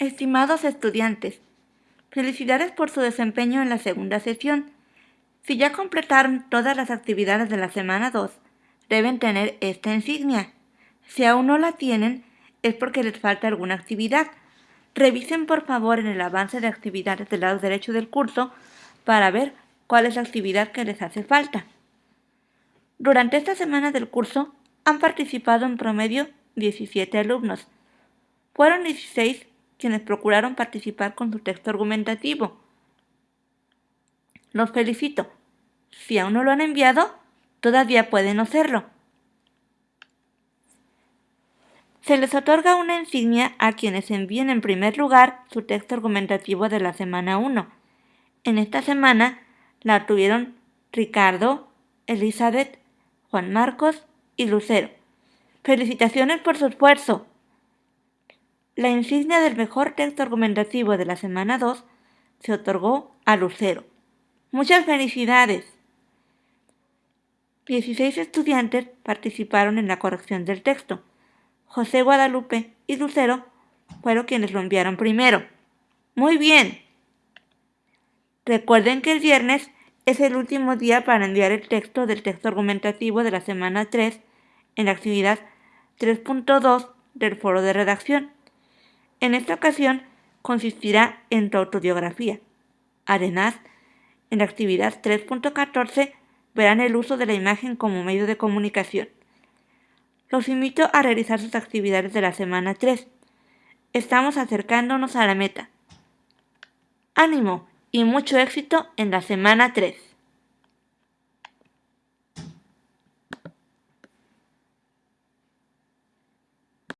Estimados estudiantes, felicidades por su desempeño en la segunda sesión. Si ya completaron todas las actividades de la semana 2, deben tener esta insignia. Si aún no la tienen, es porque les falta alguna actividad. Revisen por favor en el avance de actividades del lado derecho del curso para ver cuál es la actividad que les hace falta. Durante esta semana del curso han participado en promedio 17 alumnos. Fueron 16 quienes procuraron participar con su texto argumentativo. Los felicito. Si aún no lo han enviado, todavía pueden hacerlo. Se les otorga una insignia a quienes envíen en primer lugar su texto argumentativo de la semana 1. En esta semana la tuvieron Ricardo, Elizabeth, Juan Marcos y Lucero. Felicitaciones por su esfuerzo. La insignia del mejor texto argumentativo de la semana 2 se otorgó a Lucero. Muchas felicidades. 16 estudiantes participaron en la corrección del texto. José Guadalupe y Lucero fueron quienes lo enviaron primero. Muy bien. Recuerden que el viernes es el último día para enviar el texto del texto argumentativo de la semana 3 en la actividad 3.2 del foro de redacción. En esta ocasión consistirá en tu autobiografía. Además, en la actividad 3.14 verán el uso de la imagen como medio de comunicación. Los invito a realizar sus actividades de la semana 3. Estamos acercándonos a la meta. Ánimo y mucho éxito en la semana 3.